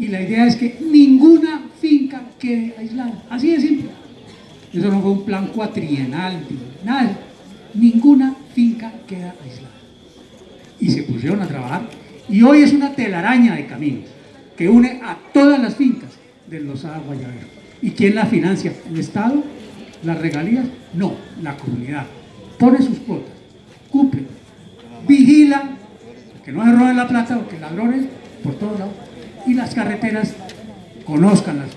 Y la idea es que ninguna finca quede aislada. Así de simple. Eso no fue un plan cuatrienal, nada. Ninguna finca queda aislada. Y se pusieron a trabajar. Y hoy es una telaraña de caminos que une a todas las fincas de los Guayabero. ¿Y quién la financia? ¿El Estado? ¿Las regalías? No, la comunidad. Pone sus cuotas, cumple, vigila que no se roben la plata o que ladrones por todos lados y las carreteras conozcan las